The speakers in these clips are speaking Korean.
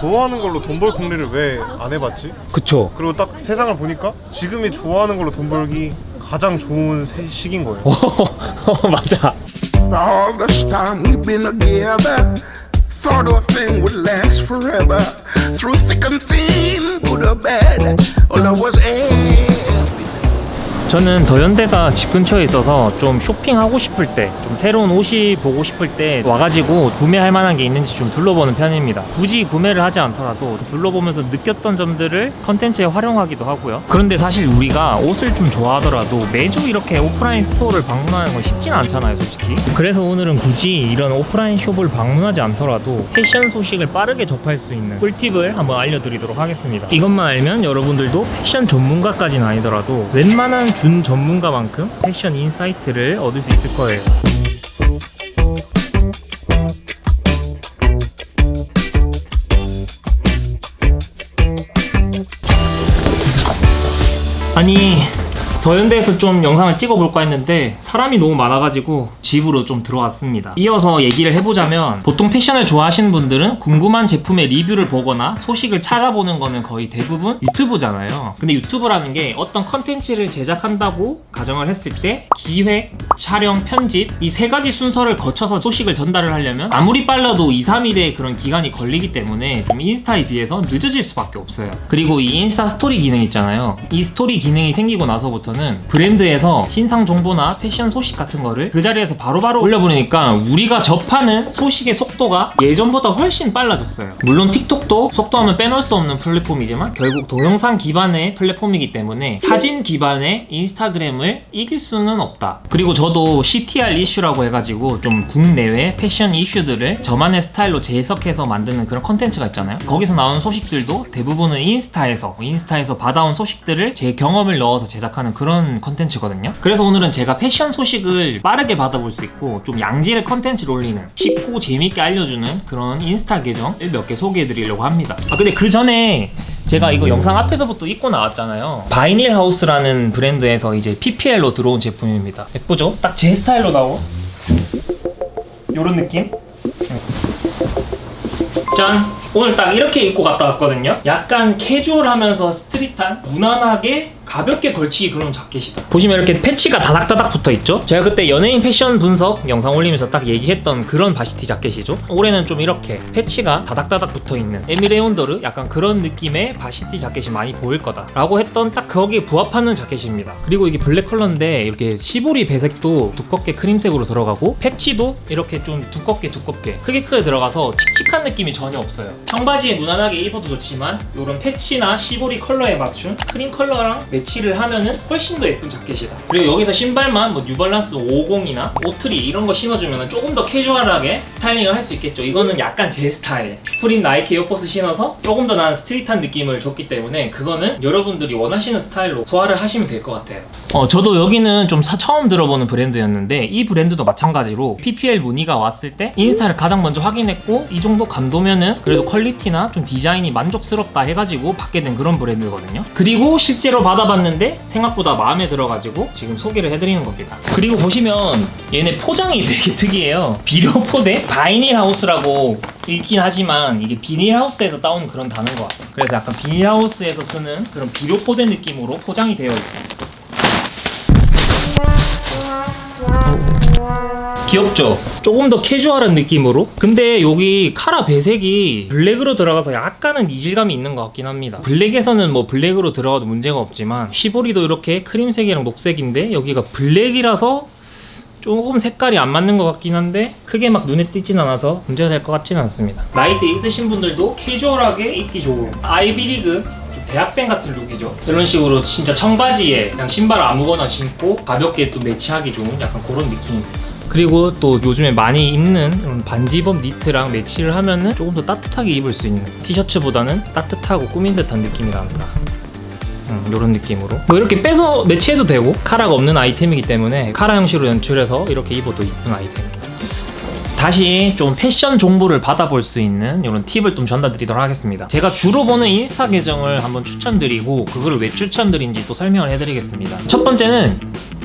좋아하는 걸로 돈 벌 궁리를 왜 안 해봤지? 그쵸 그리고 딱 세상을 보니까 지금이 좋아하는 걸로 돈 벌기 가장 좋은 세- 시기인 거예요. 맞아 All this time we've been together, thought a thing would last forever. Through thick and thin, good or bad, all I was happy. 저는 더현대가 집 근처에 있어서 좀 쇼핑하고 싶을 때 좀 새로운 옷이 보고 싶을 때 와가지고 구매할 만한 게 있는지 좀 둘러보는 편입니다. 굳이 구매를 하지 않더라도 둘러보면서 느꼈던 점들을 컨텐츠에 활용하기도 하고요. 그런데 사실 우리가 옷을 좀 좋아하더라도 매주 이렇게 오프라인 store를 방문하는 건 쉽진 않잖아요 솔직히. 그래서 오늘은 굳이 이런 오프라인 숍을 방문하지 않더라도 패션 소식을 빠르게 접할 수 있는 꿀팁을 한번 알려드리도록 하겠습니다. 이것만 알면 여러분들도 패션 전문가까지는 아니더라도 웬만한 준 전문가만큼 패션 insight를 얻을 수 있을 거예요. 아니 더현대에서 좀 영상을 찍어볼까 했는데 사람이 너무 많아가지고 집으로 좀 들어왔습니다. 이어서 얘기를 해보자면 보통 패션을 좋아하시는 분들은 궁금한 제품의 리뷰를 보거나 소식을 찾아보는 거는 거의 대부분 유튜브잖아요. 근데 유튜브라는 게 어떤 컨텐츠를 제작한다고 가정을 했을 때 기획, 촬영, 편집 이 세 가지 순서를 거쳐서 소식을 전달을 하려면 아무리 빨라도 2, 3일의 그런 기간이 걸리기 때문에 좀 인스타에 비해서 늦어질 수밖에 없어요. 그리고 이 인스타 스토리 기능 있잖아요. 이 스토리 기능이 생기고 나서부터 는 브랜드에서 신상 정보나 패션 소식 같은 거를 그 자리에서 바로바로 올려보내니까 우리가 접하는 소식의 속도가 예전보다 훨씬 빨라졌어요. 물론 틱톡도 속도하면 빼놓을 수 없는 플랫폼이지만 결국 동영상 기반의 플랫폼이기 때문에 사진 기반의 인스타그램을 이길 수는 없다. 그리고 저도 CTR 이슈라고 해가지고 좀 국내외 패션 이슈들을 저만의 스타일로 재해석해서 만드는 그런 컨텐츠가 있잖아요. 거기서 나오는 소식들도 대부분은 인스타에서 인스타에서 받아온 소식들을 제 경험을 넣어서 제작하는 그런 컨텐츠거든요 그래서 오늘은 제가 패션 소식을 빠르게 받아볼 수 있고 좀 양질의 컨텐츠를 올리는 쉽고 재밌게 알려주는 그런 인스타 계정을 몇 개 소개해 드리려고 합니다 아 근데 그 전에 제가 이거 영상 앞에서부터 입고 나왔잖아요 바이닐 하우스라는 브랜드에서 이제 PPL로 들어온 제품입니다 예쁘죠? 딱 제 스타일로 나온 요런 느낌? 짠! 오늘 딱 이렇게 입고 갔다 왔거든요 약간 캐주얼하면서 street한 무난하게 가볍게 걸치기 그런 자켓이다. 보시면 이렇게 패치가 다닥다닥 붙어있죠? 제가 그때 연예인 패션 분석 영상 올리면서 딱 얘기했던 그런 varsity 자켓이죠. 올해는 좀 이렇게 패치가 다닥다닥 붙어있는 Aimé Leon Dore? 약간 그런 느낌의 varsity 자켓이 많이 보일 거다 라고 했던 딱 거기에 부합하는 자켓입니다. 그리고 이게 블랙 컬러인데 이렇게 시보리 배색도 두껍게 크림색으로 들어가고 패치도 이렇게 좀 두껍게 두껍게 크게 크게 들어가서 칙칙한 느낌이 전혀 없어요. 청바지에 무난하게 입어도 좋지만 이런 패치나 시보리 컬러에 맞춘 크림 컬러랑 매치를 하면은 훨씬 더 예쁜 자켓이다. 그리고 여기서 신발만 뭐 뉴발란스 50이나 오트리 이런 거 신어주면 조금 더 캐주얼하게 스타일링을 할 수 있겠죠. 이거는 약간 제 스타일. 슈프림 나이키 에어포스 신어서 조금 더 나는 street한 느낌을 줬기 때문에 그거는 여러분들이 원하시는 스타일로 소화를 하시면 될 것 같아요. 어 저도 여기는 좀 사- 처음 들어보는 브랜드였는데 이 브랜드도 마찬가지로 PPL 문의가 왔을 때 인스타를 가장 먼저 확인했고 이 정도 감도면은 그래도 퀄리티나 좀 디자인이 만족스럽다 해가지고 받게 된 그런 브랜드거든요. 그리고 실제로 받아봤 는데 생각보다 마음에 들어가지고 지금 소개를 해드리는 겁니다. 그리고 보시면 얘네 포장이 되게 특이해요. 비료 포대? Vinyl House라고 읽긴 하지만 이게 비닐 하우스에서 따온 그런 단어인 것 같아요. 그래서 약간 비닐 하우스에서 쓰는 그런 비료 포대 느낌으로 포장이 되어 있고 귀엽죠? 조금 더 캐주얼한 느낌으로? 근데 여기 카라 배색이 블랙으로 들어가서 약간은 이질감이 있는 것 같긴 합니다. 블랙에서는 뭐 블랙으로 들어가도 문제가 없지만 시보리도 이렇게 크림색이랑 녹색인데 여기가 블랙이라서 조금 색깔이 안 맞는 것 같긴 한데 크게 막 눈에 띄진 않아서 문제가 될 것 같지는 않습니다. 나이트 있으신 분들도 캐주얼하게 입기 좋은 아이비리그 좀 대학생 같은 룩이죠. 이런 식으로 진짜 청바지에 그냥 신발 아무거나 신고 가볍게 또 매치하기 좋은 약간 그런 느낌입니다 그리고 또 요즘에 많이 입는 반디범 니트랑 매치를 하면은 조금 더 따뜻하게 입을 수 있는 티셔츠보다는 따뜻하고 꾸민 듯한 느낌이 난다. 음, 이런 느낌으로. 뭐 이렇게 빼서 매치해도 되고 카라가 없는 아이템이기 때문에 카라 형식으로 연출해서 이렇게 입어도 이쁜 아이템입니다 다시 좀 패션 정보를 받아볼 수 있는 이런 팁을 좀 전달드리도록 하겠습니다. 제가 주로 보는 인스타 계정을 한번 추천드리고 그거를 왜 추천드린지 또 설명을 해드리겠습니다. 첫 번째는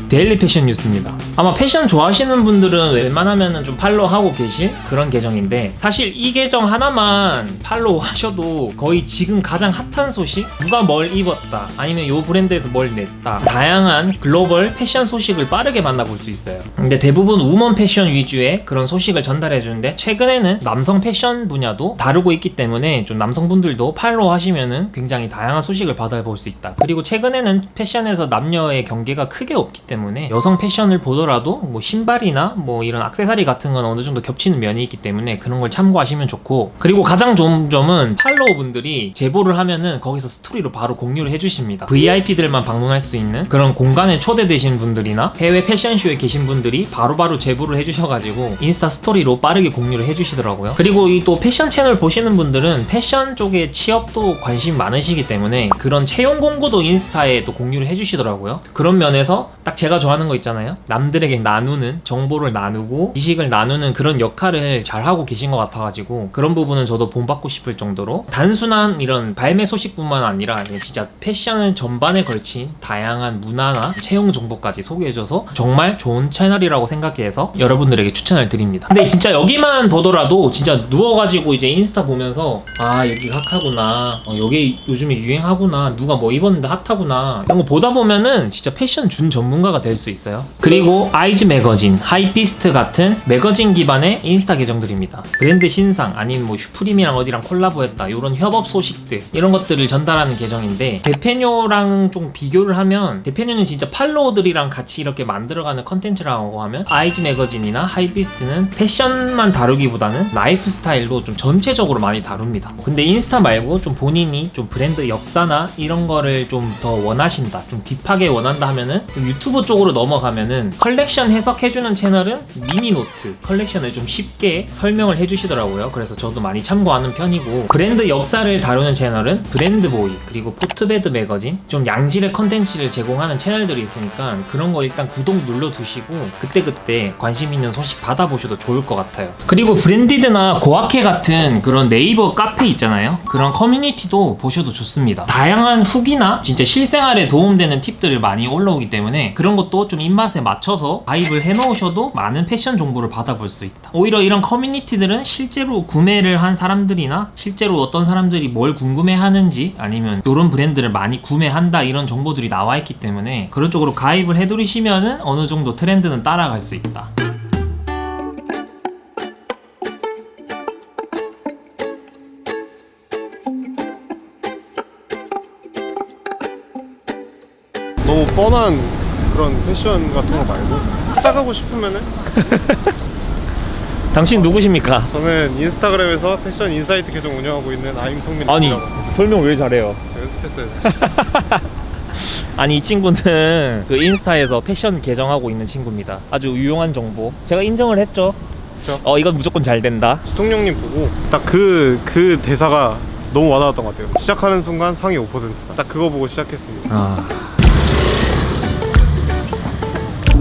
Daily Fashion News입니다. 아마 패션 좋아하시는 분들은 웬만하면 좀 팔로우하고 계실 그런 계정인데 사실 이 계정 하나만 팔로우 하셔도 거의 지금 가장 핫한 소식 누가 뭘 입었다 아니면 요 브랜드에서 뭘 냈다 다양한 글로벌 패션 소식을 빠르게 만나볼 수 있어요. 근데 대부분 woman 패션 위주의 그런 소식을 전달해 주는데 최근에는 남성 패션 분야도 다루고 있기 때문에 좀 남성분들도 팔로우 하시면은 굉장히 다양한 소식을 받아볼 수 있다. 그리고 최근에는 패션에서 남녀의 경계가 크게 없기 때문에 여성 패션을 보더라도 뭐 신발이나 뭐 이런 액세서리 같은 건 어느 정도 겹치는 면이 있기 때문에 그런 걸 참고하시면 좋고 그리고 가장 좋은 점은 팔로우 분들이 제보를 하면은 거기서 스토리로 바로 공유를 해주십니다. VIP들만 방문할 수 있는 그런 공간에 초대되신 분들이나 해외 패션쇼에 계신 분들이 바로 바로 제보를 해주셔가지고 인스타 스토리로 빠르게 공유를 해주시더라고요. 그리고 이 또 패션 채널 보시는 분들은 패션 쪽에 취업도 관심 많으시기 때문에 그런 채용 공고도 인스타에 또 공유를 해주시더라고요. 그런 면에서 딱 제가 좋아하는 거 있잖아요. 남들에게 나누는 정보를 나누고 지식을 나누는 그런 역할을 잘 하고 계신 것 같아가지고 그런 부분은 저도 본받고 싶을 정도로 단순한 이런 발매 소식뿐만 아니라 진짜 패션 전반에 걸친 다양한 문화나 채용 정보까지 소개해줘서 정말 좋은 채널이라고 생각해서 여러분들에게 추천을 드립니다. 근데 진짜 여기만 보더라도 진짜 누워가지고 이제 인스타 보면서 아 여기 핫하구나 어, 여기 요즘에 유행하구나 누가 뭐 입었는데 핫하구나 이런 거 보다 보면은 진짜 패션 준 전문가가 될 수 있어요. 그리고 Eyes Magazine, Hypebeast 같은 매거진 기반의 인스타 계정들입니다. 브랜드 신상 아니면 뭐 Supreme이랑 어디랑 콜라보했다 이런 협업 소식들 이런 것들을 전달하는 계정인데 데패뉴랑 좀 비교를 하면 데패뉴는 진짜 팔로워들이랑 같이 이렇게 만들어가는 컨텐츠라고 하면 Eyes Magazine이나 Hypebeast는 패션만 다루기보다는 라이프 스타일도 좀 전체적으로 많이 다룹니다. 근데 인스타 말고 좀 본인이 좀 브랜드 역사나 이런 거를 좀 더 원하신다, 좀 deep하게 원한다 하면은 좀 유튜브 쪽으로 넘어가면은 컬렉션 해석해주는 채널은 미니노트 컬렉션을 좀 쉽게 설명을 해주시더라고요. 그래서 저도 많이 참고하는 편이고 브랜드 역사를 다루는 채널은 브랜드보이 그리고 포트베드 매거진 좀 양질의 컨텐츠를 제공하는 채널들이 있으니까 그런 거 일단 구독 눌러두시고 그때그때 관심 있는 소식 받아보셔도 좋을 것 같아요. 그리고 브랜디드나 고아캐 같은 그런 네이버 카페 있잖아요. 그런 커뮤니티도 보셔도 좋습니다. 다양한 후기나 진짜 실생활에 도움되는 팁들을 많이 올라오기 때문에 그런 것도 좀 입맛에 맞춰서 가입을 해놓으셔도 많은 패션 정보를 받아볼 수 있다. 오히려 이런 커뮤니티들은 실제로 구매를 한 사람들이나 실제로 어떤 사람들이 뭘 궁금해하는지 아니면 이런 브랜드를 많이 구매한다 이런 정보들이 나와 있기 때문에 그런 쪽으로 가입을 해두시면은 어느 정도 트렌드는 따라갈 수 있다. 너무 뻔한 그런 패션 같은 거 말고 시작하고 싶으면은 당신 누구십니까? 저는 인스타그램에서 패션 insight 계정 운영하고 있는 I'm 성민이라고 아니 설명 왜 잘해요? 제가 연습했어요 아니 이 친구는 그 인스타에서 패션 계정하고 있는 친구입니다. 아주 유용한 정보. 제가 인정을 했죠. 그쵸. 어 이건 무조건 잘 된다. 대통령님 보고 딱그그 대사가 너무 와닿았던 것 같아요 시작하는 순간 상위 5%다 딱 그거 보고 시작했습니다 아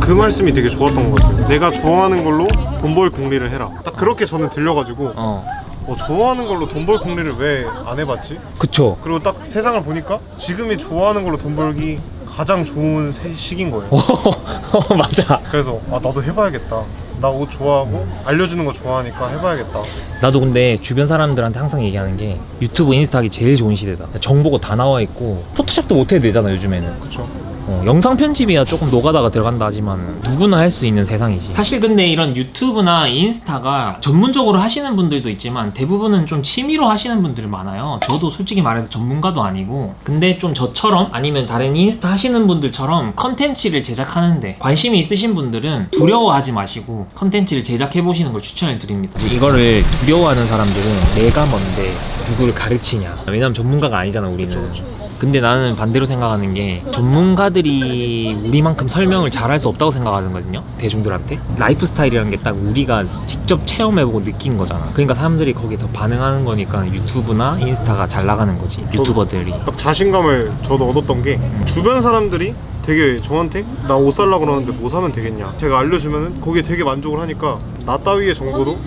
그 말씀이 되게 좋았던 것 같아요 내가 좋아하는 걸로 돈벌 궁리를 해라 딱 그렇게 저는 들려가지고 어. 어, 좋아하는 걸로 돈벌 궁리를 왜 안 해봤지? 그쵸. 그리고 딱 세상을 보니까 지금이 좋아하는 걸로 돈 벌기 가장 좋은 세- 시기인 거예요 어, 맞아. 그래서 아 나도 해봐야겠다 나 옷 좋아하고 알려주는 거 좋아하니까 해봐야겠다 나도 근데 주변 사람들한테 항상 얘기하는 게 유튜브 인스타 하기 제일 좋은 시대다. 정보가 다 나와 있고 포토샵도 못 해도 되잖아 요즘에는. 그쵸 어, 영상 편집이야 조금 노가다가 들어간다 하지만 누구나 할 수 있는 세상이지. 사실 근데 이런 유튜브나 인스타가 전문적으로 하시는 분들도 있지만 대부분은 좀 취미로 하시는 분들이 많아요. 저도 솔직히 말해서 전문가도 아니고 근데 좀 저처럼 아니면 다른 인스타 하시는 분들처럼 컨텐츠를 제작하는데 관심이 있으신 분들은 두려워하지 마시고 컨텐츠를 제작해 보시는 걸 추천을 드립니다. 이거를 두려워하는 사람들은 내가 뭔데 누구를 가르치냐. 왜냐면 전문가가 아니잖아 우리는. 그쵸, 그쵸. 근데 나는 반대로 생각하는 게 전문가들이 우리만큼 설명을 잘할 수 없다고 생각하거든요 대중들한테. 라이프 스타일이라는 게 딱 우리가 직접 체험해보고 느낀 거잖아. 그러니까 사람들이 거기에 더 반응하는 거니까 유튜브나 인스타가 잘 나가는 거지 유튜버들이. 딱 자신감을 저도 얻었던 게 주변 사람들이 되게 저한테 나 옷 살라 그러는데 뭐 사면 되겠냐 제가 알려주면은 거기에 되게 만족을 하니까 나 따위의 정보도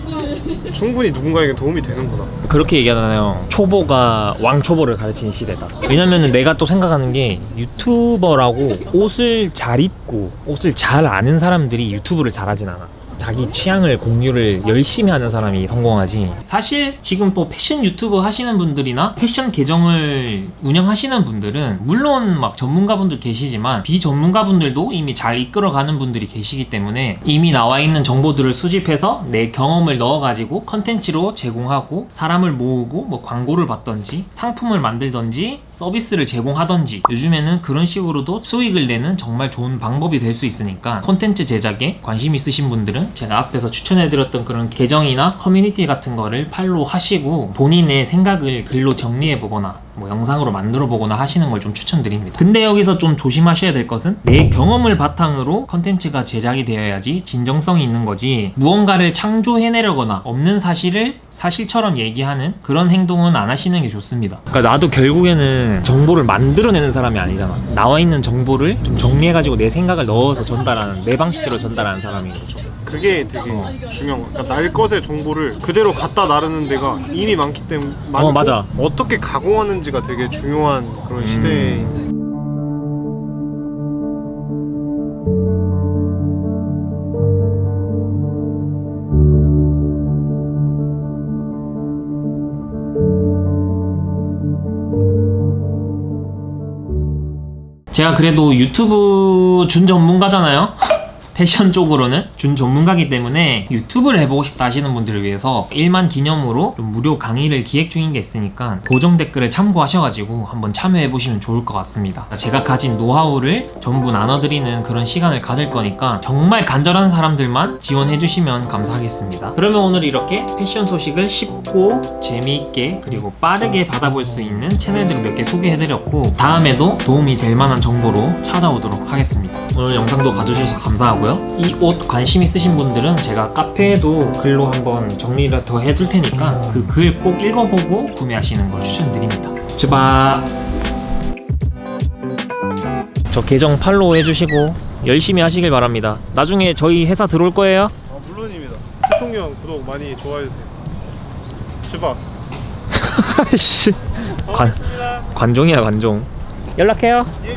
충분히 누군가에게 도움이 되는구나 그렇게 얘기하잖아요. 초보가 왕초보를 가르치는 시대다. 왜냐면은 내가 또 생각하는 게 유튜버라고 옷을 잘 입고 옷을 잘 아는 사람들이 유튜브를 잘하진 않아. 자기 취향을 공유를 열심히 하는 사람이 성공하지. 사실 지금 뭐 패션 유튜버 하시는 분들이나 패션 계정을 운영하시는 분들은 물론 막 전문가분들 계시지만 비전문가분들도 이미 잘 이끌어가는 분들이 계시기 때문에 이미 나와 있는 정보들을 수집해서 내 경험을 넣어가지고 컨텐츠로 제공하고 사람을 모으고 뭐 광고를 받던지 상품을 만들던지 서비스를 제공하던지 요즘에는 그런 식으로도 수익을 내는 정말 좋은 방법이 될 수 있으니까 콘텐츠 제작에 관심 있으신 분들은 제가 앞에서 추천해드렸던 그런 계정이나 커뮤니티 같은 거를 팔로우 하시고 본인의 생각을 글로 정리해 보거나 뭐 영상으로 만들어 보거나 하시는 걸 좀 추천드립니다. 근데 여기서 좀 조심하셔야 될 것은 내 경험을 바탕으로 컨텐츠가 제작이 되어야지 진정성이 있는 거지 무언가를 창조해내려거나 없는 사실을 사실처럼 얘기하는 그런 행동은 안 하시는 게 좋습니다. 그러니까 나도 결국에는 정보를 만들어내는 사람이 아니잖아. 나와 있는 정보를 좀 정리해가지고 내 생각을 넣어서 전달하는 내 방식대로 전달하는 사람인 거죠. 그게 되게 어. 중요한 거야 그러니까 날 것의 정보를 그대로 갖다 나르는 데가 이미 많기 때문에 많고 어, 맞아. 어떻게 가공하는지 가 되게 중요한 그런 음. 시대인 제가 그래도 유튜브 준 전문가잖아요. 패션 쪽으로는 준 전문가기 때문에 유튜브를 해보고 싶다 하시는 분들을 위해서 1만 기념으로 좀 무료 강의를 기획 중인 게 있으니까 고정 댓글을 참고하셔가지고 한번 참여해보시면 좋을 것 같습니다. 제가 가진 노하우를 전부 나눠드리는 그런 시간을 가질 거니까 정말 간절한 사람들만 지원해주시면 감사하겠습니다. 그러면 오늘 이렇게 패션 소식을 쉽고 재미있게 그리고 빠르게 받아볼 수 있는 채널들을 몇 개 소개해드렸고 다음에도 도움이 될 만한 정보로 찾아오도록 하겠습니다. 오늘 영상도 봐주셔서 감사하고요. 이 옷 관심 있으신 분들은 제가 카페에도 글로 한번 정리를 더 해둘 테니까 그 글 꼭 읽어보고 구매하시는 걸 추천드립니다. 제발. 저 계정 팔로우 해주시고 열심히 하시길 바랍니다. 나중에 저희 회사 들어올 거예요. 아 물론입니다 대통령 구독 많이 좋아해주세요 제발 씨. 관, 관종이야 관종. 연락해요. 예